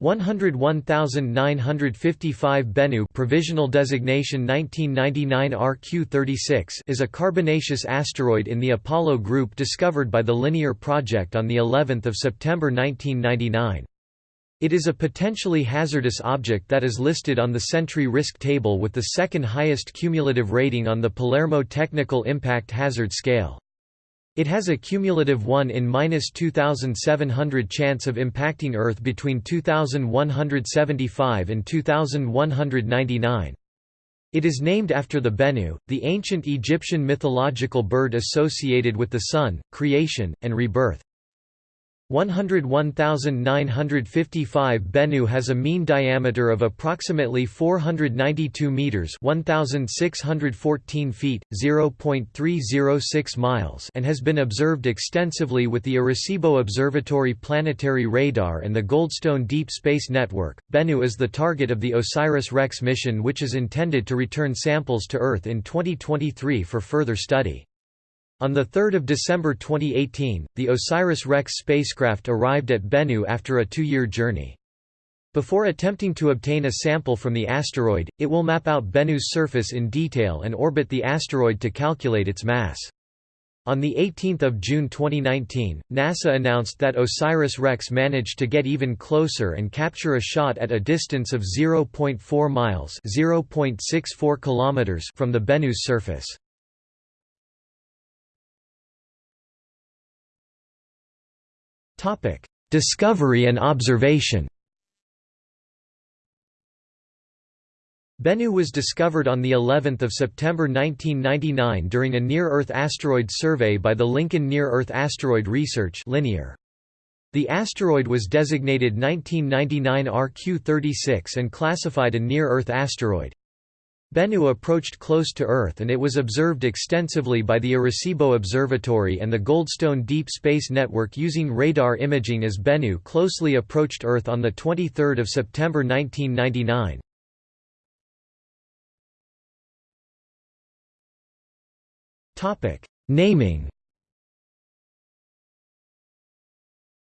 101955 Bennu provisional designation 1999 RQ36 is a carbonaceous asteroid in the Apollo group discovered by the Linear project on the 11th of September 1999. It is a potentially hazardous object that is listed on the Sentry risk table with the second highest cumulative rating on the Palermo Technical Impact Hazard Scale. It has a cumulative 1 in 2700 chance of impacting Earth between 2175 and 2199. It is named after the Bennu, the ancient Egyptian mythological bird associated with the sun, creation, and rebirth. 101,955 Bennu has a mean diameter of approximately 492 meters (1614 feet, 0.306 miles) and has been observed extensively with the Arecibo Observatory planetary radar and the Goldstone Deep Space Network. Bennu is the target of the OSIRIS-REx mission which is intended to return samples to Earth in 2023 for further study. On 3 December 2018, the OSIRIS-REx spacecraft arrived at Bennu after a two-year journey. Before attempting to obtain a sample from the asteroid, it will map out Bennu's surface in detail and orbit the asteroid to calculate its mass. On 18 June 2019, NASA announced that OSIRIS-REx managed to get even closer and capture a shot at a distance of 0.4 miles 0.64 kilometers from the Bennu's surface. Topic: Discovery and observation. Bennu was discovered on the 11th of September 1999 during a near-Earth asteroid survey by the Lincoln Near-Earth Asteroid Research Linear. The asteroid was designated 1999 RQ-36 and classified a near-Earth asteroid. Bennu approached close to Earth and it was observed extensively by the Arecibo Observatory and the Goldstone Deep Space Network using radar imaging as Bennu closely approached Earth on 23 September 1999. Naming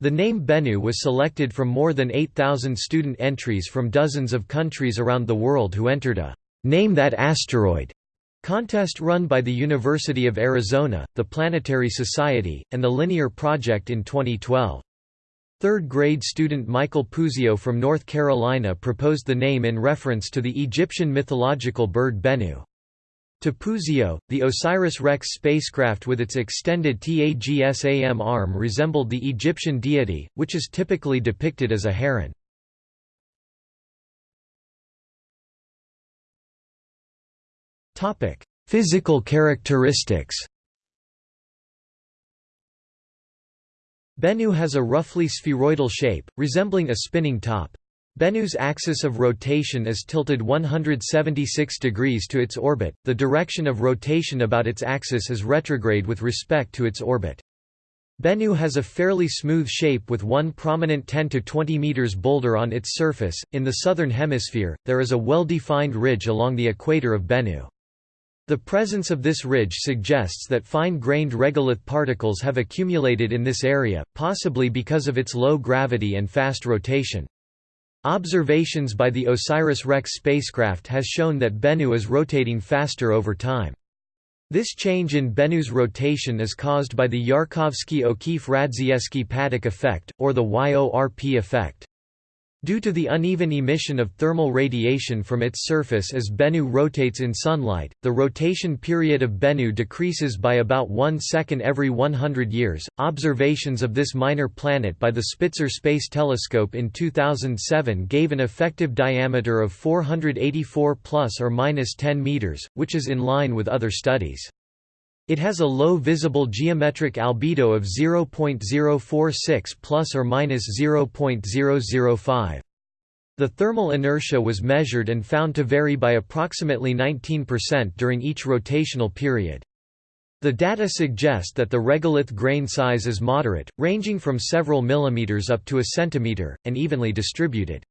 The name Bennu was selected from more than 8,000 student entries from dozens of countries around the world who entered a Name That Asteroid contest run by the University of Arizona, the Planetary Society, and the Linear Project in 2012. Third-grade student Michael Puzio from North Carolina proposed the name in reference to the Egyptian mythological bird Bennu. To Puzio, the OSIRIS-REx spacecraft with its extended TAGSAM arm resembled the Egyptian deity, which is typically depicted as a heron. Physical characteristics. Bennu has a roughly spheroidal shape, resembling a spinning top. Bennu's axis of rotation is tilted 176 degrees to its orbit, the direction of rotation about its axis is retrograde with respect to its orbit. Bennu has a fairly smooth shape with one prominent 10 to 20 meters boulder on its surface. In the southern hemisphere, there is a well-defined ridge along the equator of Bennu. The presence of this ridge suggests that fine-grained regolith particles have accumulated in this area, possibly because of its low gravity and fast rotation. Observations by the OSIRIS-REx spacecraft has shown that Bennu is rotating faster over time. This change in Bennu's rotation is caused by the Yarkovsky-O'Keefe-Radzievskii-Paddock effect, or the YORP effect. Due to the uneven emission of thermal radiation from its surface as Bennu rotates in sunlight, the rotation period of Bennu decreases by about one second every 100 years. Observations of this minor planet by the Spitzer Space Telescope in 2007 gave an effective diameter of 484 plus or minus 10 meters, which is in line with other studies. It has a low visible geometric albedo of 0.046 plus or minus 0.005. The thermal inertia was measured and found to vary by approximately 19% during each rotational period. The data suggest that the regolith grain size is moderate, ranging from several millimeters up to a centimeter, and evenly distributed.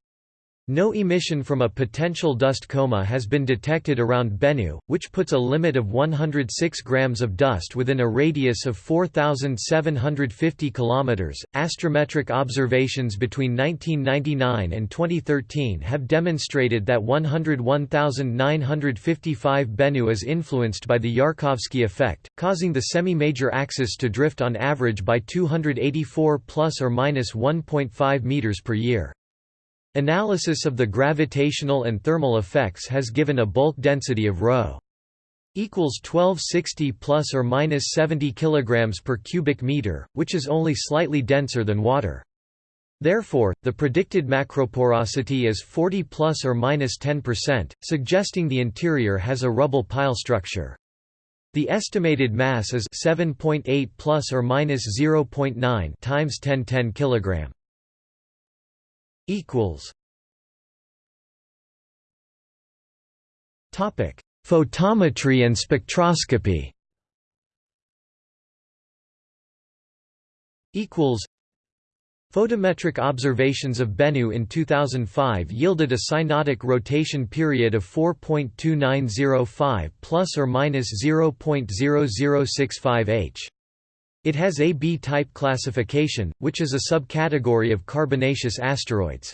No emission from a potential dust coma has been detected around Bennu, which puts a limit of 106 grams of dust within a radius of 4,750 km. Astrometric observations between 1999 and 2013 have demonstrated that 101,955 Bennu is influenced by the Yarkovsky effect, causing the semi-major axis to drift on average by 284 plus or minus 1.5 meters per year. Analysis of the gravitational and thermal effects has given a bulk density of ρ equals 1260 plus or minus 70 kilograms per cubic meter, which is only slightly denser than water. Therefore, the predicted macroporosity is 40 plus or minus 10%, suggesting the interior has a rubble pile structure. The estimated mass is 7.8 plus or minus 0.9 times 1010 kilogram equals Topic: Photometry and spectroscopy. Equals. Photometric observations of Bennu in 2005 yielded a synodic rotation period of 4.2905 plus or minus 0.0065 h. It has a B-type classification, which is a subcategory of carbonaceous asteroids.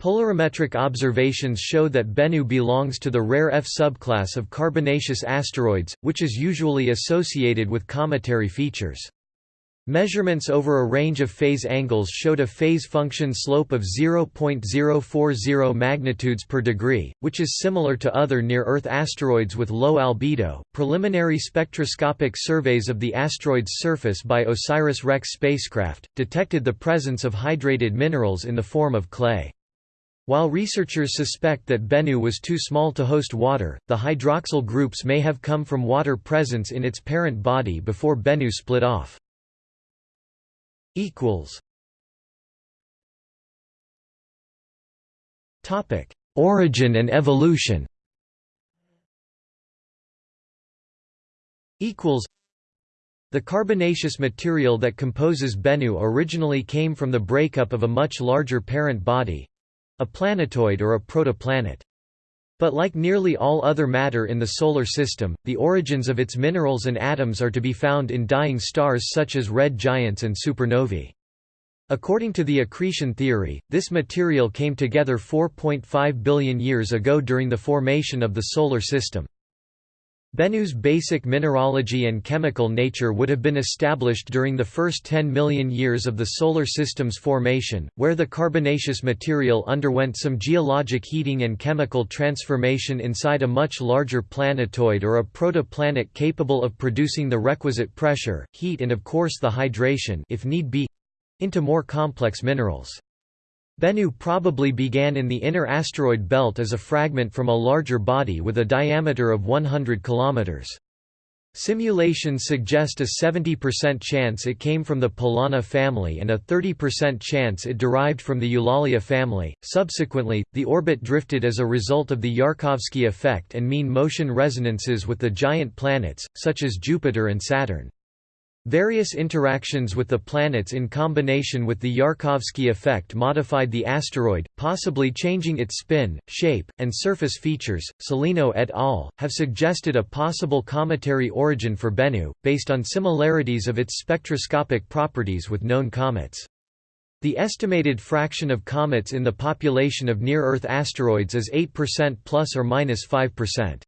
Polarimetric observations show that Bennu belongs to the rare F subclass of carbonaceous asteroids, which is usually associated with cometary features. Measurements over a range of phase angles showed a phase function slope of 0.040 magnitudes per degree, which is similar to other near-Earth asteroids with low albedo. Preliminary spectroscopic surveys of the asteroid's surface by OSIRIS-REx spacecraft detected the presence of hydrated minerals in the form of clay. While researchers suspect that Bennu was too small to host water, the hydroxyl groups may have come from water presence in its parent body before Bennu split off equals Topic: Origin and evolution. Equals. The carbonaceous material that composes Bennu originally came from the breakup of a much larger parent body, a planetoid or a protoplanet. But like nearly all other matter in the Solar System, the origins of its minerals and atoms are to be found in dying stars such as red giants and supernovae. According to the accretion theory, this material came together 4.5 billion years ago during the formation of the Solar System. Bennu's basic mineralogy and chemical nature would have been established during the first 10 million years of the Solar System's formation, where the carbonaceous material underwent some geologic heating and chemical transformation inside a much larger planetoid or a protoplanet capable of producing the requisite pressure, heat and of course the hydration if need be—into more complex minerals. Bennu probably began in the inner asteroid belt as a fragment from a larger body with a diameter of 100 km. Simulations suggest a 70% chance it came from the Polana family and a 30% chance it derived from the Eulalia family. Subsequently, the orbit drifted as a result of the Yarkovsky effect and mean motion resonances with the giant planets, such as Jupiter and Saturn. Various interactions with the planets in combination with the Yarkovsky effect modified the asteroid, possibly changing its spin, shape, and surface features. Salino et al. have suggested a possible cometary origin for Bennu, based on similarities of its spectroscopic properties with known comets. The estimated fraction of comets in the population of near-Earth asteroids is 8% plus or minus 5%.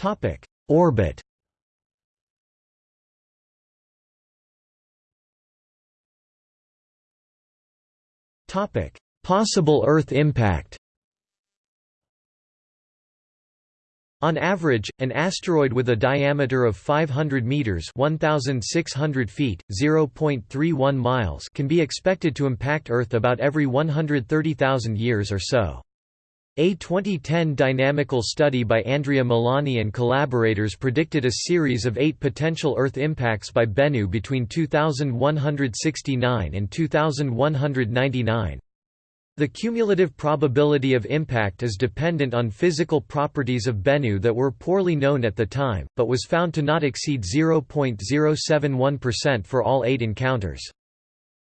Topic: Orbit. Topic: Possible Earth impact. On average, an asteroid with a diameter of 500 meters (1600 feet, 0.31 miles) can be expected to impact Earth about every 130,000 years or so. A 2010 dynamical study by Andrea Milani and collaborators predicted a series of eight potential Earth impacts by Bennu between 2169 and 2199. The cumulative probability of impact is dependent on physical properties of Bennu that were poorly known at the time, but was found to not exceed 0.071% for all eight encounters.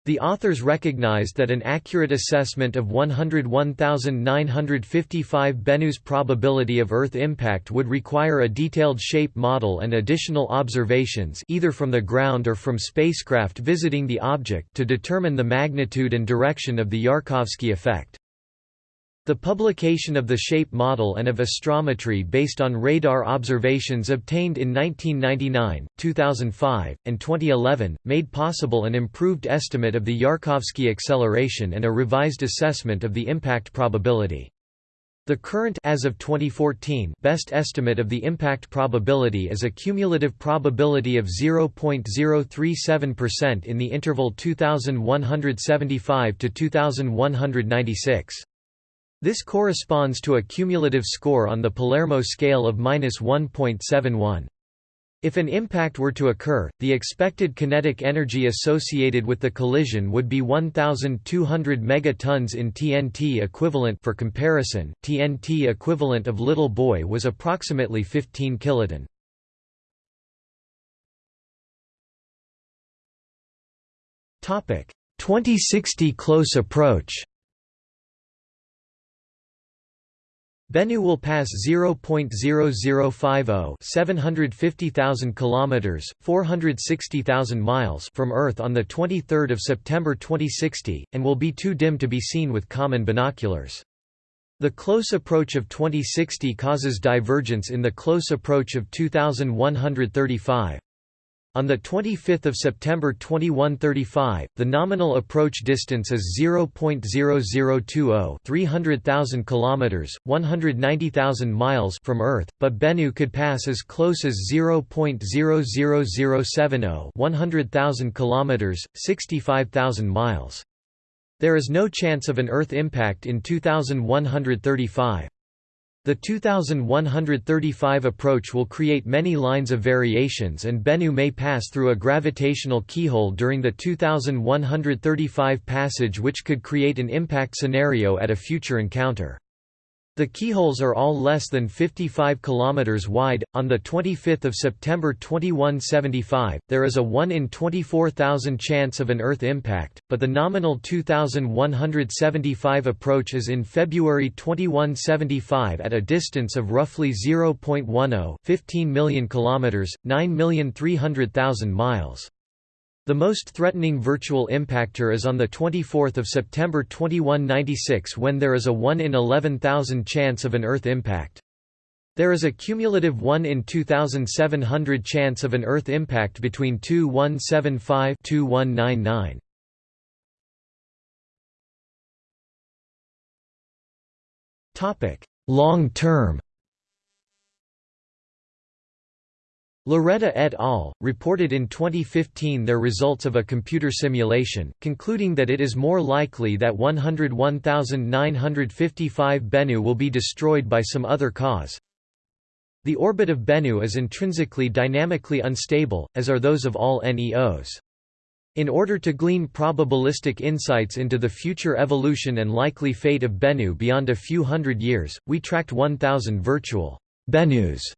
The authors recognized that an accurate assessment of 101,955 Bennu's probability of Earth impact would require a detailed shape model and additional observations either from the ground or from spacecraft visiting the object to determine the magnitude and direction of the Yarkovsky effect. The publication of the shape model and of astrometry based on radar observations obtained in 1999, 2005, and 2011, made possible an improved estimate of the Yarkovsky acceleration and a revised assessment of the impact probability. The current as of 2014 best estimate of the impact probability is a cumulative probability of 0.037% in the interval 2175 to 2196. This corresponds to a cumulative score on the Palermo scale of minus 1.71. If an impact were to occur, the expected kinetic energy associated with the collision would be 1200 megatons in TNT equivalent for comparison. TNT equivalent of Little Boy was approximately 15 kiloton. Topic: 2060 close approach. Bennu will pass 0.0050 750,000 kilometers, 460,000 miles from Earth on the 23rd of September 2060 and will be too dim to be seen with common binoculars. The close approach of 2060 causes divergence in the close approach of 2135. On 25 September 2135, the nominal approach distance is 0.0020 300,000 kilometers, 190,000 miles from Earth, but Bennu could pass as close as 0.00070 100,000 kilometers, 65,000 miles. There is no chance of an Earth impact in 2135. The 2135 approach will create many lines of variations and Bennu may pass through a gravitational keyhole during the 2135 passage which could create an impact scenario at a future encounter. The keyholes are all less than 55 km wide. On the 25th of September 2175, there is a 1 in 24,000 chance of an Earth impact, but the nominal 2175 approach is in February 2175 at a distance of roughly 0.10 15 million kilometers, 9,300,000 miles. The most threatening virtual impactor is on 24 September 2196 when there is a 1 in 11,000 chance of an Earth impact. There is a cumulative 1 in 2,700 chance of an Earth impact between 2175–2199. Long term Lauretta et al. reported in 2015 their results of a computer simulation, concluding that it is more likely that 101,955 Bennu will be destroyed by some other cause. The orbit of Bennu is intrinsically dynamically unstable, as are those of all NEOs. In order to glean probabilistic insights into the future evolution and likely fate of Bennu beyond a few hundred years, we tracked 1,000 virtual Bennus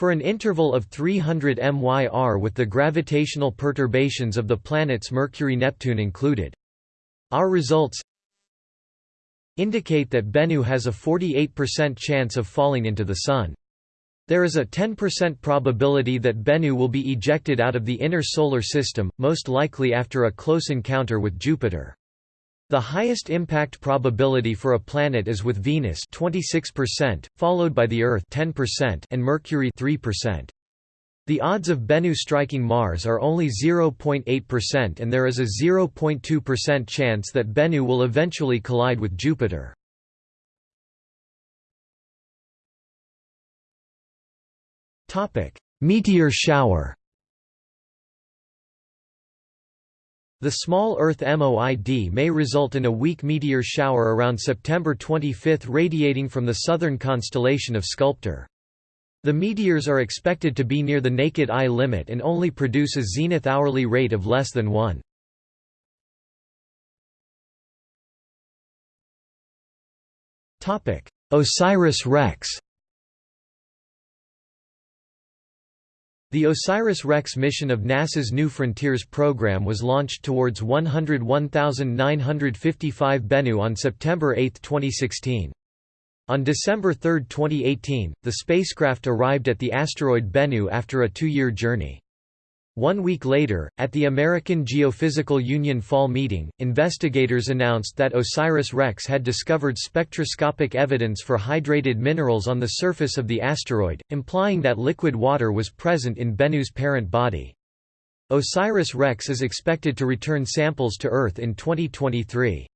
for an interval of 300 MYR with the gravitational perturbations of the planets Mercury-Neptune included. Our results indicate that Bennu has a 48% chance of falling into the Sun. There is a 10% probability that Bennu will be ejected out of the inner Solar System, most likely after a close encounter with Jupiter. The highest impact probability for a planet is with Venus 26%, followed by the Earth 10% and Mercury 3%. The odds of Bennu striking Mars are only 0.8% and there is a 0.2% chance that Bennu will eventually collide with Jupiter. Meteor shower The small Earth MOID may result in a weak meteor shower around September 25 radiating from the southern constellation of Sculptor. The meteors are expected to be near the naked eye limit and only produce a zenith hourly rate of less than 1. OSIRIS-REx The OSIRIS-REx mission of NASA's New Frontiers program was launched towards 101,955 Bennu on September 8, 2016. On December 3, 2018, the spacecraft arrived at the asteroid Bennu after a two-year journey. One week later, at the American Geophysical Union Fall meeting, investigators announced that OSIRIS-REx had discovered spectroscopic evidence for hydrated minerals on the surface of the asteroid, implying that liquid water was present in Bennu's parent body. OSIRIS-REx is expected to return samples to Earth in 2023.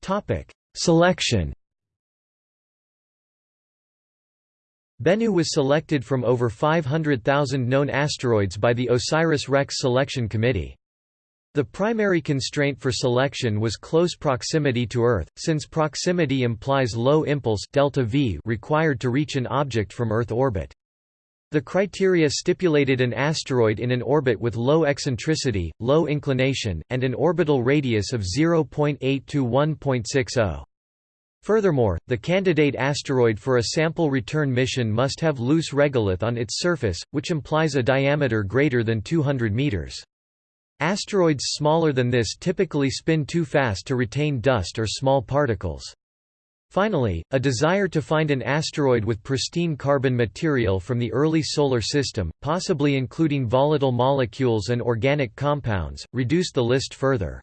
Topic: Selection Bennu was selected from over 500,000 known asteroids by the OSIRIS-REx Selection Committee. The primary constraint for selection was close proximity to Earth, since proximity implies low impulse delta v required to reach an object from Earth orbit. The criteria stipulated an asteroid in an orbit with low eccentricity, low inclination, and an orbital radius of 0.8 to 1.60. Furthermore, the candidate asteroid for a sample return mission must have loose regolith on its surface, which implies a diameter greater than 200 meters. Asteroids smaller than this typically spin too fast to retain dust or small particles. Finally, a desire to find an asteroid with pristine carbon material from the early Solar System, possibly including volatile molecules and organic compounds, reduced the list further.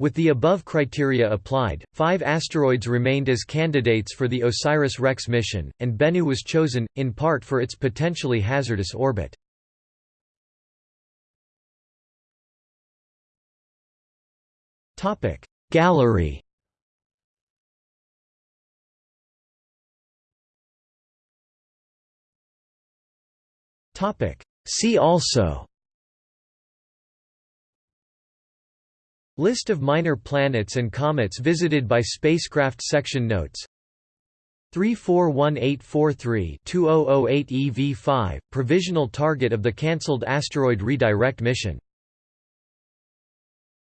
With the above criteria applied, five asteroids remained as candidates for the OSIRIS-REx mission, and Bennu was chosen, in part for its potentially hazardous orbit. Gallery See also List of minor planets and comets visited by spacecraft section notes. 341843-2008 EV5, provisional target of the cancelled asteroid redirect mission